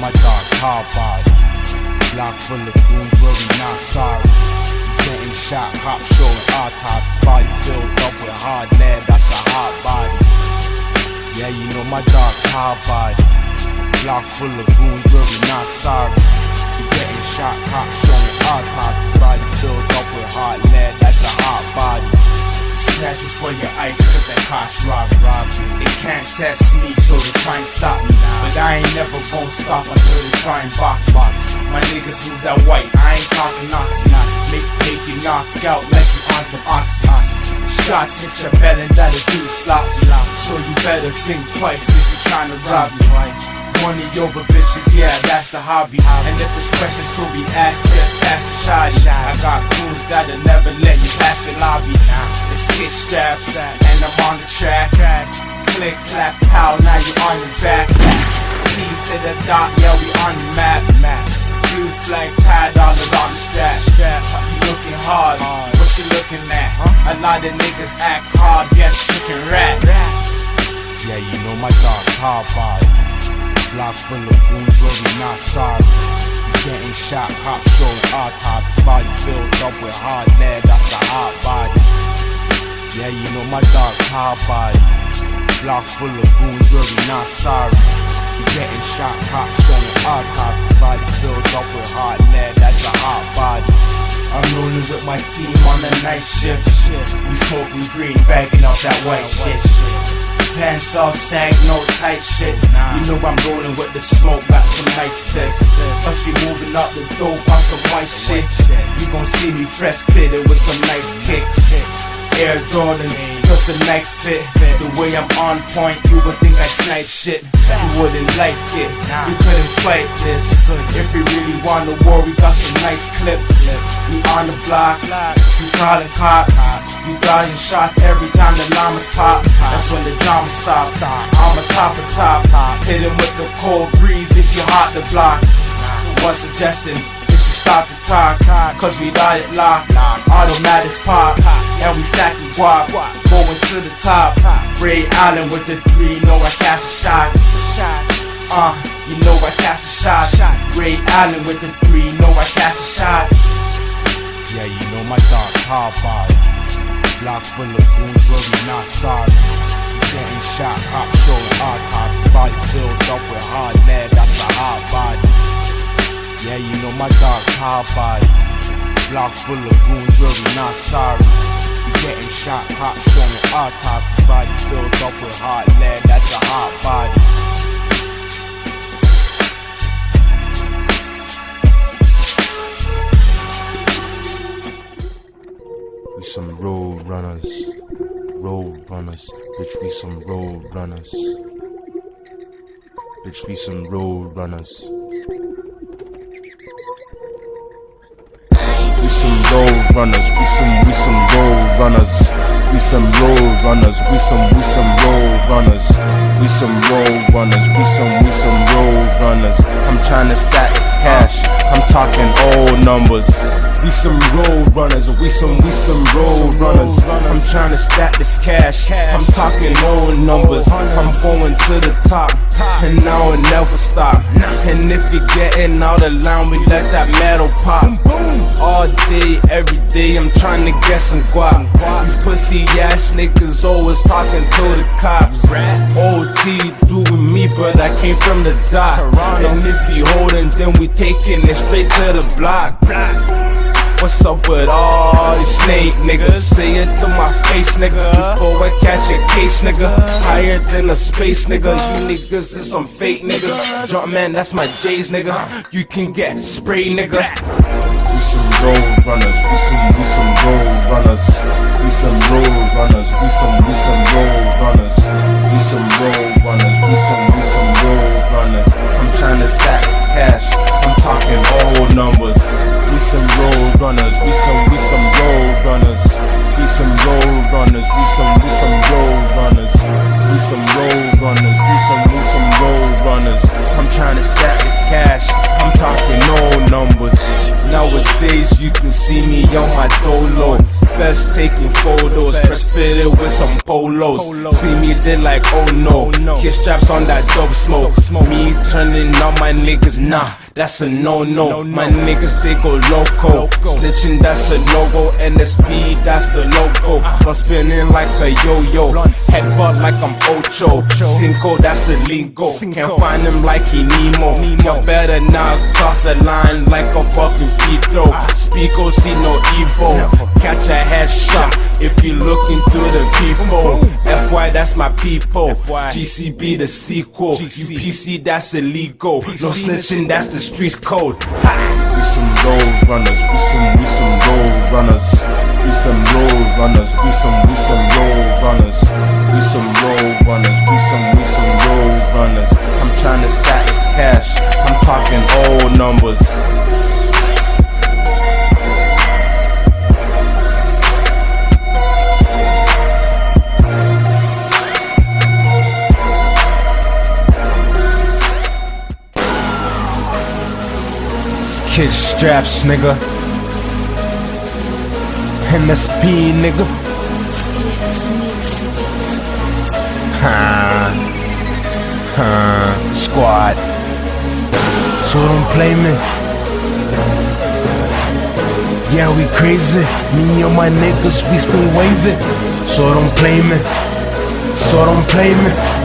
my dog's hard body. Block full of goons we not sorry. Getting shot, cops showing autopsy. Body filled up with hard lead, that's a hot body. Yeah, you know my dog's hard body. Block full of goons we not sorry. Getting shot, cops showing autopsy. Body filled up with hard lead, that's a hot body. Snatches for your ice, cause that rob rob They can't test me, so they try and stop me. But I ain't never gonna stop until they try and box box. My niggas move that white, I ain't talking oxy. Make, make you knock out like you on some oxy. Shots hit your belly, that'll do you sloppy. So you better think twice if you're trying to rob me. Money over bitches, yeah, that's the hobby. And if there's questions to be asked, just ask a shoddy. I got goons that'll never let you pass the lobby. It's kid straps, and I'm on the track. Click, clap, pow, now you on your back. T to the dot, yeah, we on the map. Blue flag tied all around the strap. You looking hard, what you looking at? A lot of niggas act hard, yes, chicken rat. Yeah, you know my dog's hard. Block full of goons not sorry. Getting shot, cops showing autopsy. Body filled up with hard lead, that's a hot body. Yeah, you know my dog's hard body. Block full of goons not sorry. Getting shot, cops showing autopsy. Body filled up with hard lead, that's a hot body. I'm rolling with my team on the night shift. We smoking green, bagging up that white shit. Pants all sag, no tight shit. You know I'm rolling with the smoke, got some nice flicks. Fussy moving up the dope on some white shit. You gon' see me fresh fitted with some nice kicks. Air Jordans, plus the next fit. The way I'm on point, you would think I snipe shit. You wouldn't like it, you couldn't fight this. If we really want the war, we got some nice clips. We on the block, you calling cops. You dying shots every time the llamas pop. That's when the drama stops. I'm a top of top. Hit him with the cold breeze if you hot the block. One suggestion stop the talk. Cause we got it locked. Automatics pop. And we stacking guap. Going to the top. Ray Allen with the three. Know I catch the shots. Uh, you know I catch the shots. Ray Allen with the three. Know I catch the shots. Yeah, you know my dog's hard body. Block full of goons we not sorry. Getting shot, cops showing autopsy. Body filled up with hard lead, that's a hot body. Yeah, you know my hard body. Block full of goons we not sorry. Getting shot, cops showing autopsy. Body filled up with hot lead, that's a hot body. We some road runners, road runners, bitch. We some road runners, bitch. We some road runners. Road runners, we some we some road runners, we some road runners, we some we some road runners, we some road runners, we some we some road runners. I'm trying to stack this cash, I'm talking old numbers. We some road runners, we some we some road runners. I'm trying to stack this cash, I'm talking old numbers. I'm going to the top, and now it never stop. And if you're getting out of line, we let that metal pop. All day, every day, I'm trying to get some guap. These pussy ass niggas always talking to the cops. OT doing me, but I came from the dot. And if you holding, then we taking it straight to the block. What's up with all these snake niggas? Say it to my face, nigga. Before I catch a case, nigga. Higher than a space, nigga. You niggas is some fake niggas. Drop man, that's my J's, nigga. You can get sprayed, nigga. Some road runners, we some, we some road runners. We some road runners, we some, we some road runners. We some road runners, we some, we some road runners. I'm trying to stack cash, I'm talking old numbers. We some road runners, we some, we some road runners. We some road runners, we some, Nowadays you can see me on my dolo. Best taking photos, press fitted with some polos. See me there like oh no. Kid straps on that dope smoke. Me turning on my niggas, nah, that's a no no. My niggas they go loco. Snitching that's a no go. NSP that's the logo. I'm spinning like a yo yo. Headbutt like I'm Ocho. Cinco that's the lingo. Can't find him like he Nemo. You better not cross the line like a fucking Fito. Speako see no evil. Catch a headshot if you looking through the people. FY that's my people. GCB the sequel. You PC that's illegal. No snitching that's the streets code. We some road runners. We some we some road runners. We some road runners. We some we some road runners. We some road runners. We some we some road runners. I'm trying to stack this cash. I'm talking old numbers. Kid straps, nigga. MSP, nigga. Huh. Huh. Squad. So don't play me. Yeah, we crazy. Me and my niggas, we still waving. So don't play me. So don't play me.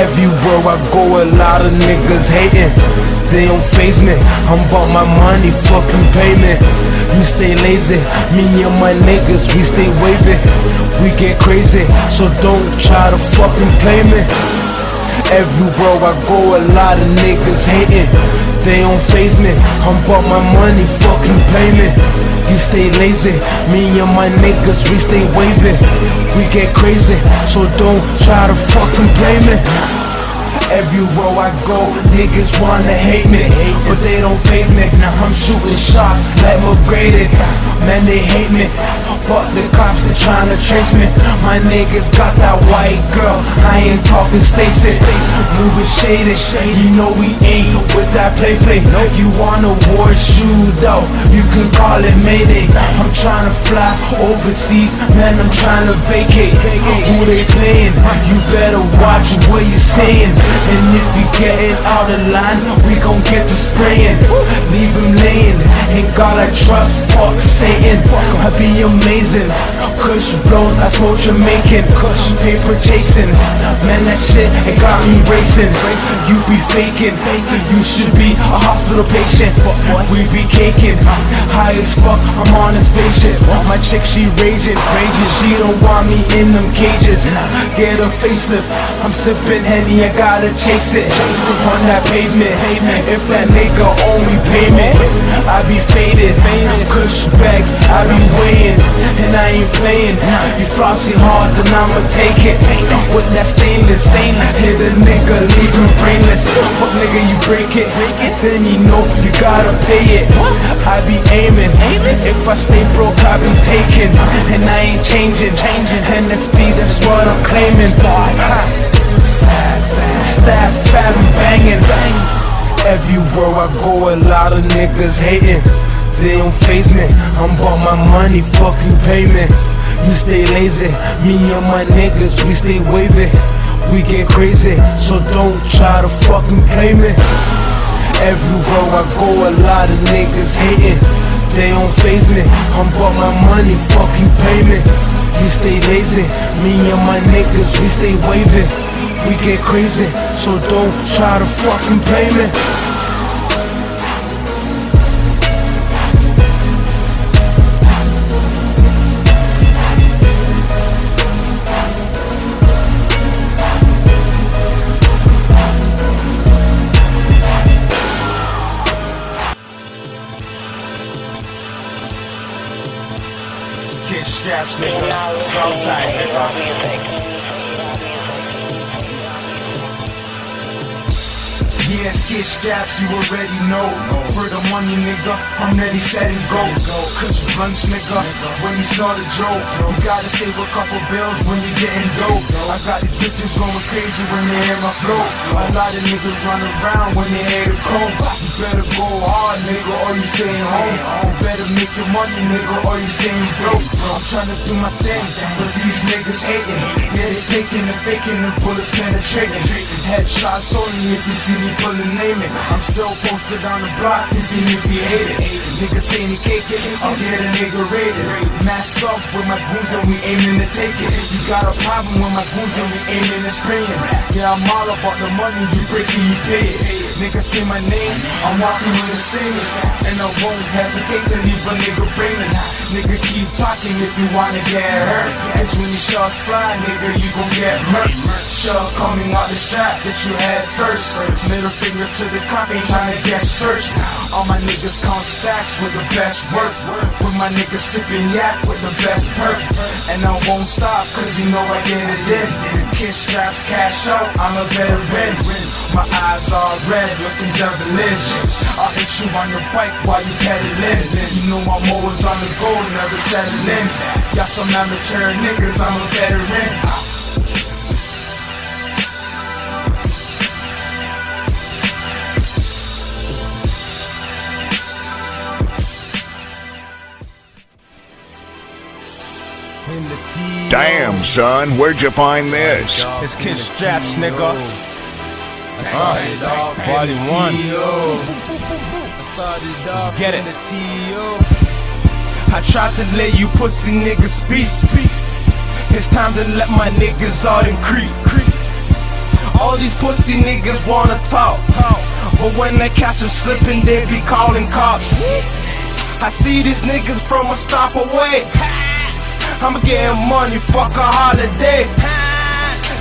Everywhere I go, a lot of niggas hating. They don't face me. I'm about my money, fucking payment. You stay lazy, me and my niggas, we stay waving. We get crazy, so don't try to fucking play me. Everywhere I go, a lot of niggas hating. They don't face me. I'm about my money, fucking payment. You stay lazy, me and my niggas, we stay waving. We get crazy, so don't try to fucking blame me. Everywhere I go, niggas wanna hate me, but they don't face me. Now I'm shooting shots like McGrady. Man, they hate me. Fuck the cops, they tryna trace me. My niggas got that white girl. I ain't talking Stacy. Moving shaded, you know we ain't with that play play. No You want a war shootout? You can call it Mayday. I'm tryna fly overseas, man. I'm tryna vacate. Who they playing? You better watch what you saying. And if you getting out of line, we gon' get to spraying. Leave him laying. Ain't God I trust, fuck Satan. I be amazing. Kush blows, I smoke Jamaican. Kush paper chasing. Man, that shit it got me racing. You be faking. You should be a hospital patient. We be caking. High as fuck, I'm on a spaceship. My chick, she raging. Raging, she don't want me in them cages. Get a facelift. I'm sipping Henny, I gotta chase it. On that pavement. If that nigga only pay me, I be faded. Kush bags, Ain't playing. You flossy hard, then I'ma take it. With that stainless, stainless. Hit a nigga, leave him brainless. Fuck nigga, you break it. Then you know you gotta pay it. I be aiming. If I stay broke, I be taking. And I ain't changing. NSP, that's what I'm claiming. Stab, fat, and banging. Everywhere I go, a lot of niggas hating. They don't face me. I'm about my money, fucking payment. You stay lazy, me and my niggas, we stay waving. We get crazy, so don't try to fucking play me. Everywhere I go, a lot of niggas hating. They don't face me. I'm about my money, fucking payment. You stay lazy, me and my niggas, we stay waving. We get crazy, so don't try to fucking play me. Nigga. Southside, nigga. Straps, you already know. For the money, nigga, I'm ready, set and go. Cause you lunch, nigga, when you start a joke. You gotta save a couple bills when you getting dope. I got these bitches going crazy when they hear my flow. A lot of niggas run around when they hear the cold. You better go hard, nigga, or you staying home. You better make your money, nigga, or you staying broke. I'm trying to do my thing, but these niggas hating. Yeah, they snaking and faking, the bullets penetrating. Headshots only if you see me pulling naming. I'm still posted on the block, even if you hate it. Niggas say they cake it, I'll get a nigga rated. Masked up with my goons and we aiming to take it. You got a problem with my goons and we aiming to spray it. Yeah, I'm all about the money, you break it, you pay it. Niggas say my name, I'm walking in the stage. I won't hesitate to leave a nigga brainless. Nigga, keep talking if you wanna get hurt. Cause when the shots fly, nigga, you gon' get hurt. Shells coming out the strap that you had first. Middle finger to the cop, ain't trying to get searched. All my niggas count stacks with the best work. With my niggas sipping yak with the best perk. And I won't stop, cause you know I get it in. Kid Straps, cash out, I'm a veteran. My eyes are red, looking devilish. I'll hit you on your bike while you pedaling. You know I'm always on the go, never settling. Y'all some amateur niggas, I'm a veteran. Damn, son, where'd you find this? It's Kid Straps, nigga. Uh, volume one. Let's get it. I tried to let you pussy niggas speak. It's time to let my niggas out and creep. All these pussy niggas wanna talk. But when they catch them slipping, they be calling cops. I see these niggas from a stop away. I'm getting money, fuck a holiday.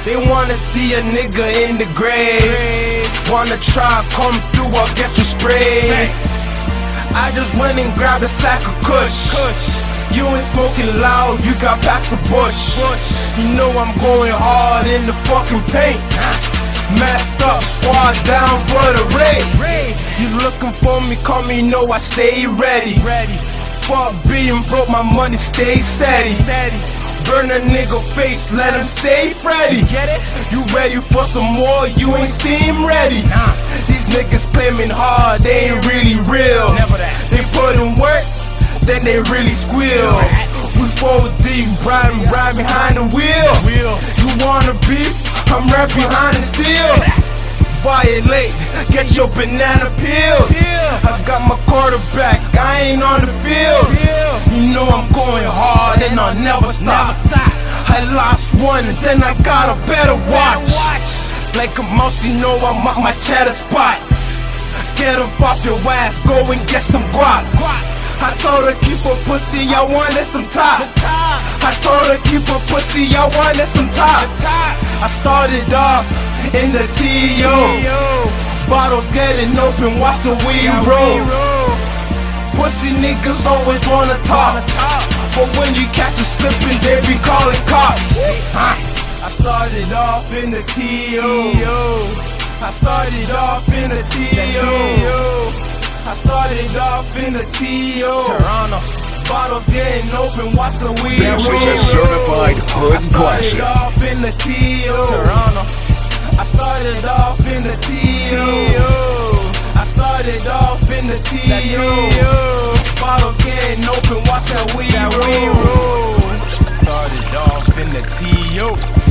They wanna see a nigga in the grave. Wanna try come through or get you sprayed. I just went and grabbed a sack of kush. You ain't smoking loud, you got packs of bush. You know I'm going hard in the fucking paint. Masked up, squad down for the raid. You looking for me, call me, know I stay ready. Fuck being broke, my money stay steady. Burn a nigga face, let him stay Freddy. Get it? You ready for some more? You ain't seem ready. Nah. These niggas claiming hard, they ain't really real. Never that. They put in work, then they really squeal. We four deep, riding right behind the wheel. You wanna beef? I'm right behind the steel violate, get your banana peel. I got my quarterback, I ain't on the field. You know I'm going hard and I'll never stop. I lost one, then I got a better watch. Like a mouse, you know I'm at my cheddar spot. Get up off your ass, go and get some guap. I told her keep her pussy, I wanted some top. I told her keep her pussy, I wanted some top. I started off in the TO. Bottles getting open, watch the weed roll. Pussy niggas always wanna talk. But when you catch them slipping, they be calling cops. I started off in the TO. I started off in the TO. I started off in the TO. Toronto. Bottles getting open, watch the weed This is a certified hood I started off in the T.O. I started off in the T.O. Bottles getting open, watch how we roll. Started off in the T.O.